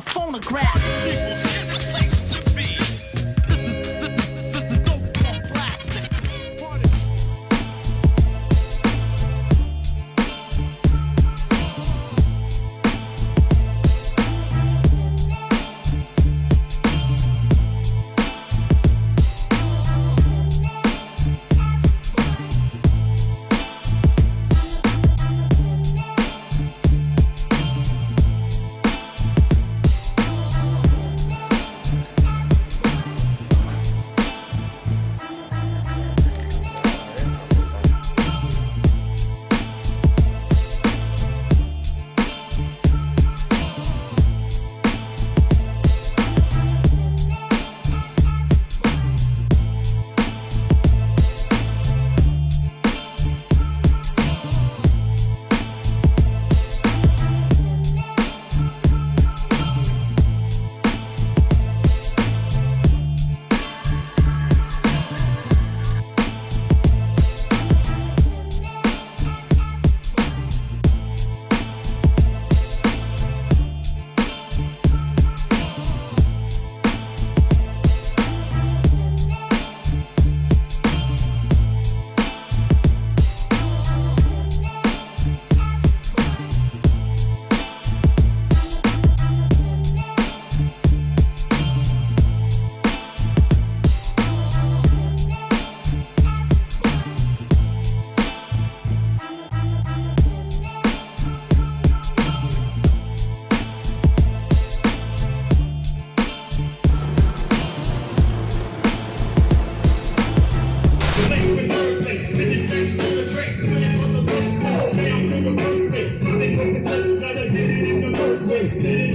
the phonograph. Wordplay. Finish